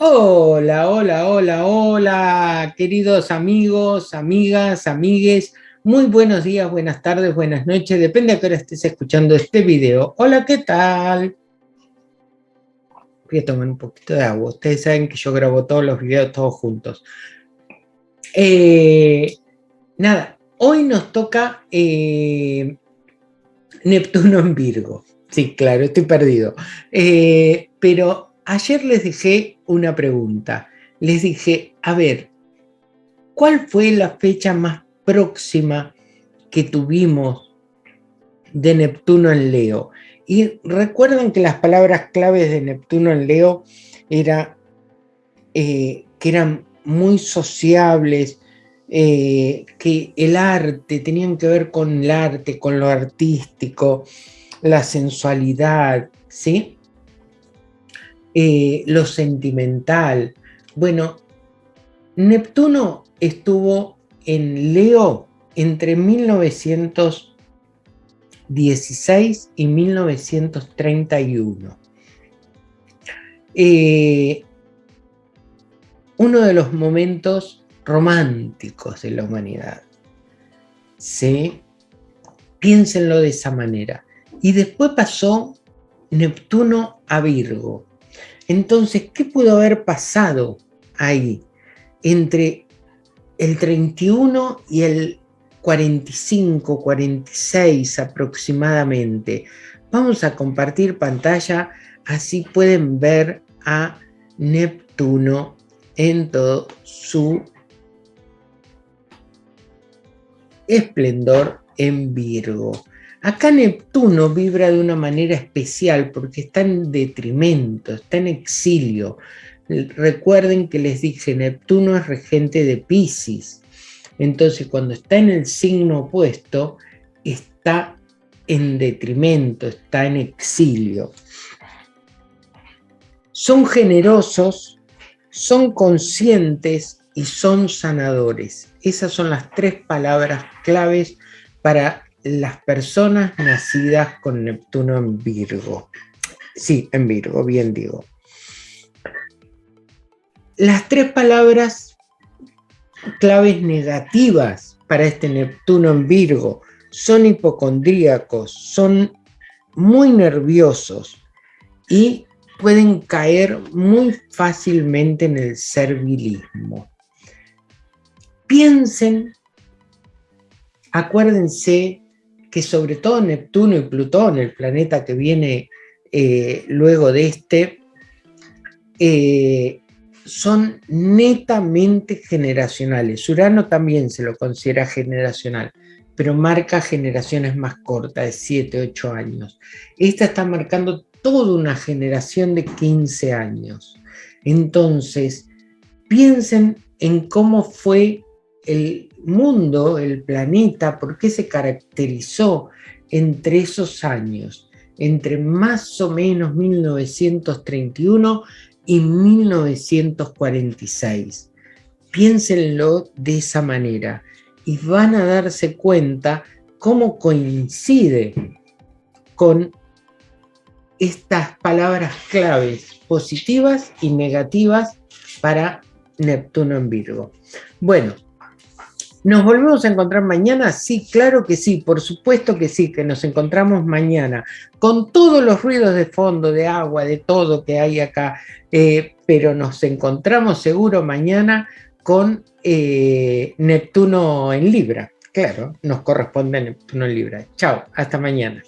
Hola, hola, hola, hola, queridos amigos, amigas, amigues. Muy buenos días, buenas tardes, buenas noches, depende a qué hora estés escuchando este video. Hola, ¿qué tal? Voy a tomar un poquito de agua. Ustedes saben que yo grabo todos los videos todos juntos. Eh, nada, hoy nos toca eh, Neptuno en Virgo. Sí, claro, estoy perdido. Eh, pero ayer les dejé una pregunta. Les dije, a ver, ¿cuál fue la fecha más próxima que tuvimos de Neptuno en Leo? Y recuerden que las palabras claves de Neptuno en Leo era, eh, que eran muy sociables, eh, que el arte, tenían que ver con el arte, con lo artístico, la sensualidad, ¿sí? Eh, lo sentimental. Bueno, Neptuno estuvo en Leo entre 1916 y 1931. Eh, uno de los momentos románticos de la humanidad. ¿Sí? Piénsenlo de esa manera. Y después pasó Neptuno a Virgo. Entonces, ¿qué pudo haber pasado ahí entre el 31 y el 45, 46 aproximadamente? Vamos a compartir pantalla, así pueden ver a Neptuno en todo su esplendor en Virgo. Acá Neptuno vibra de una manera especial porque está en detrimento, está en exilio. Recuerden que les dije, Neptuno es regente de Pisces. Entonces cuando está en el signo opuesto, está en detrimento, está en exilio. Son generosos, son conscientes y son sanadores. Esas son las tres palabras claves para las personas nacidas con Neptuno en Virgo. Sí, en Virgo, bien digo. Las tres palabras claves negativas para este Neptuno en Virgo son hipocondríacos, son muy nerviosos y pueden caer muy fácilmente en el servilismo. Piensen, acuérdense que sobre todo Neptuno y Plutón, el planeta que viene eh, luego de este, eh, son netamente generacionales. Urano también se lo considera generacional, pero marca generaciones más cortas, de 7, 8 años. Esta está marcando toda una generación de 15 años. Entonces, piensen en cómo fue el mundo, el planeta, por qué se caracterizó entre esos años, entre más o menos 1931 y 1946. Piénsenlo de esa manera y van a darse cuenta cómo coincide con estas palabras claves positivas y negativas para Neptuno en Virgo. Bueno, ¿Nos volvemos a encontrar mañana? Sí, claro que sí, por supuesto que sí, que nos encontramos mañana, con todos los ruidos de fondo, de agua, de todo que hay acá, eh, pero nos encontramos seguro mañana con eh, Neptuno en Libra. Claro, nos corresponde Neptuno en Libra. Chao, hasta mañana.